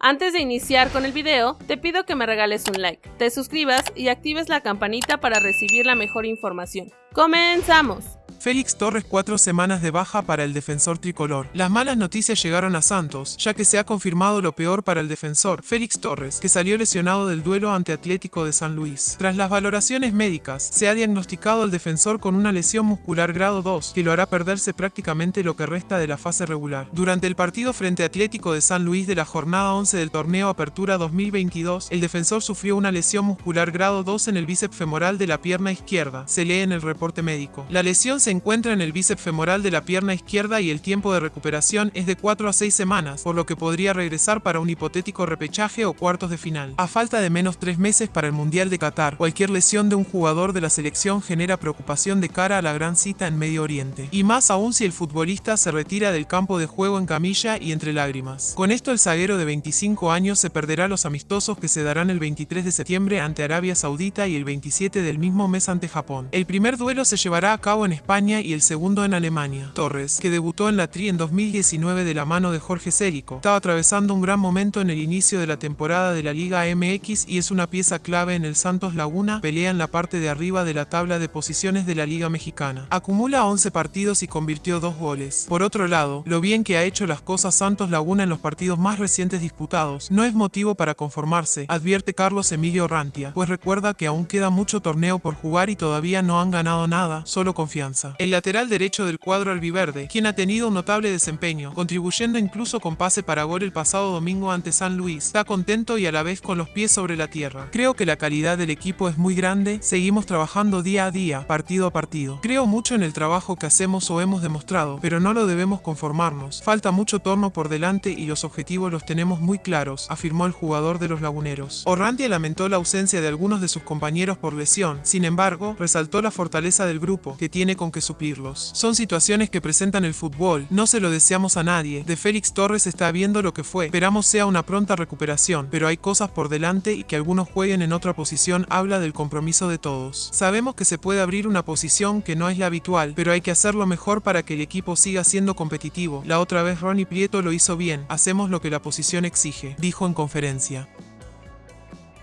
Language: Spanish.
Antes de iniciar con el video, te pido que me regales un like, te suscribas y actives la campanita para recibir la mejor información. ¡Comenzamos! Félix Torres cuatro semanas de baja para el defensor tricolor. Las malas noticias llegaron a Santos, ya que se ha confirmado lo peor para el defensor, Félix Torres, que salió lesionado del duelo ante Atlético de San Luis. Tras las valoraciones médicas, se ha diagnosticado al defensor con una lesión muscular grado 2, que lo hará perderse prácticamente lo que resta de la fase regular. Durante el partido frente Atlético de San Luis de la jornada 11 del torneo Apertura 2022, el defensor sufrió una lesión muscular grado 2 en el bíceps femoral de la pierna izquierda, se lee en el reporte médico. La lesión se se encuentra en el bíceps femoral de la pierna izquierda y el tiempo de recuperación es de 4 a 6 semanas, por lo que podría regresar para un hipotético repechaje o cuartos de final. A falta de menos 3 meses para el Mundial de Qatar, cualquier lesión de un jugador de la selección genera preocupación de cara a la gran cita en Medio Oriente. Y más aún si el futbolista se retira del campo de juego en camilla y entre lágrimas. Con esto el zaguero de 25 años se perderá los amistosos que se darán el 23 de septiembre ante Arabia Saudita y el 27 del mismo mes ante Japón. El primer duelo se llevará a cabo en España y el segundo en Alemania. Torres, que debutó en la Tri en 2019 de la mano de Jorge Sérico, estaba atravesando un gran momento en el inicio de la temporada de la Liga MX y es una pieza clave en el Santos Laguna, pelea en la parte de arriba de la tabla de posiciones de la Liga Mexicana. Acumula 11 partidos y convirtió dos goles. Por otro lado, lo bien que ha hecho las cosas Santos Laguna en los partidos más recientes disputados no es motivo para conformarse, advierte Carlos Emilio Rantia, pues recuerda que aún queda mucho torneo por jugar y todavía no han ganado nada, solo confianza el lateral derecho del cuadro albiverde, quien ha tenido un notable desempeño, contribuyendo incluso con pase para gol el pasado domingo ante San Luis, está contento y a la vez con los pies sobre la tierra. Creo que la calidad del equipo es muy grande, seguimos trabajando día a día, partido a partido. Creo mucho en el trabajo que hacemos o hemos demostrado, pero no lo debemos conformarnos. Falta mucho torno por delante y los objetivos los tenemos muy claros, afirmó el jugador de los laguneros. Orrantia lamentó la ausencia de algunos de sus compañeros por lesión, sin embargo, resaltó la fortaleza del grupo, que tiene con que suplirlos. Son situaciones que presentan el fútbol, no se lo deseamos a nadie. De Félix Torres está viendo lo que fue, esperamos sea una pronta recuperación, pero hay cosas por delante y que algunos jueguen en otra posición habla del compromiso de todos. Sabemos que se puede abrir una posición que no es la habitual, pero hay que hacerlo mejor para que el equipo siga siendo competitivo. La otra vez Ronnie Prieto lo hizo bien, hacemos lo que la posición exige, dijo en conferencia.